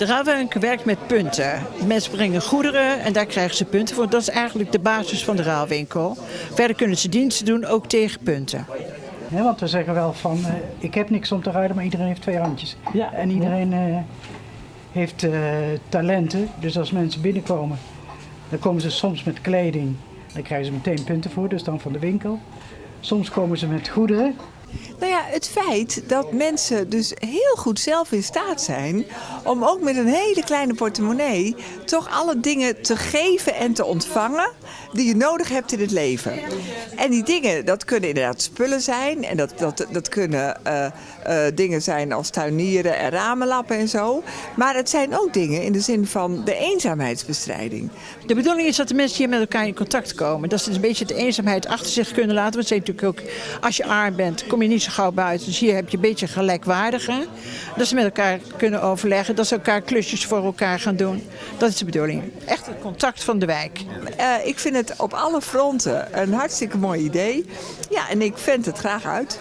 De ruilwinkel werkt met punten. Mensen brengen goederen en daar krijgen ze punten voor. Dat is eigenlijk de basis van de ruilwinkel. Verder kunnen ze diensten doen, ook tegen punten. Want we zeggen wel van, eh, ik heb niks om te ruilen, maar iedereen heeft twee handjes. Ja. En iedereen eh, heeft eh, talenten. Dus als mensen binnenkomen, dan komen ze soms met kleding. Daar krijgen ze meteen punten voor, dus dan van de winkel. Soms komen ze met goederen. Nou ja, het feit dat mensen dus heel goed zelf in staat zijn om ook met een hele kleine portemonnee toch alle dingen te geven en te ontvangen die je nodig hebt in het leven. En die dingen, dat kunnen inderdaad spullen zijn en dat, dat, dat kunnen eh, eh, dingen zijn als tuinieren en ramenlappen en zo. Maar het zijn ook dingen in de zin van de eenzaamheidsbestrijding. De bedoeling is dat de mensen hier met elkaar in contact komen. Dat ze een beetje de eenzaamheid achter zich kunnen laten. Want ze natuurlijk ook, als je arm bent, kom je niet zo gauw buiten. Dus hier heb je een beetje gelijkwaardige. Dat ze met elkaar kunnen overleggen. Dat ze elkaar klusjes voor elkaar gaan doen. Dat is de bedoeling. Echt het contact van de wijk. Eh, ik vind het op alle fronten een hartstikke mooi idee. Ja, en ik vind het graag uit.